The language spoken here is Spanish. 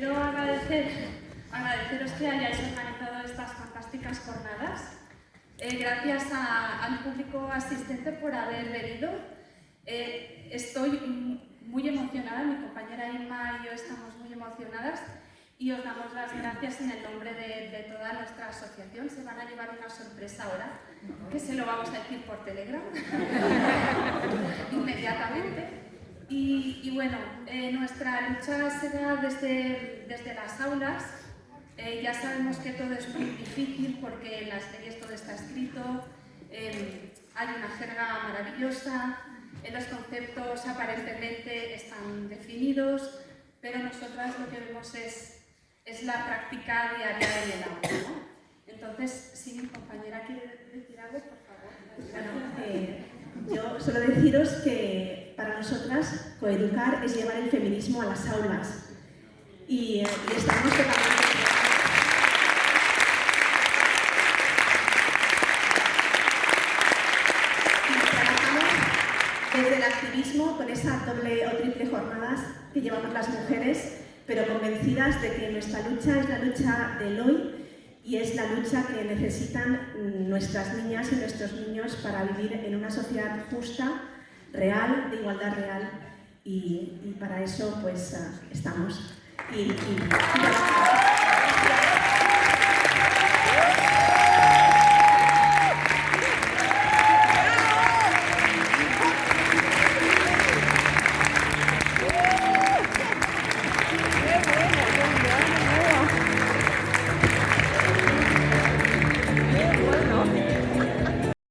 Quiero agradecer, agradeceros que hayáis organizado estas fantásticas jornadas. Eh, gracias a, al público asistente por haber venido. Eh, estoy muy emocionada, mi compañera Inma y yo estamos muy emocionadas y os damos las gracias en el nombre de, de, toda nuestra asociación. Se van a llevar una sorpresa ahora, que se lo vamos a decir por Telegram, bueno, eh, nuestra lucha será desde, desde las aulas. Eh, ya sabemos que todo es muy difícil porque en las leyes todo está escrito, eh, hay una jerga maravillosa, los conceptos aparentemente están definidos, pero nosotras lo que vemos es, es la práctica diaria en el aula. ¿no? Entonces, si mi compañera quiere decir algo, por favor. Bueno, eh, yo solo deciros que nosotras coeducar es llevar el feminismo a las aulas. Y, eh, y estamos totalmente... desde el activismo con esa doble o triple jornadas que llevamos las mujeres, pero convencidas de que nuestra lucha es la lucha del hoy y es la lucha que necesitan nuestras niñas y nuestros niños para vivir en una sociedad justa, real, de igualdad real y, y para eso pues uh, estamos. Y, y,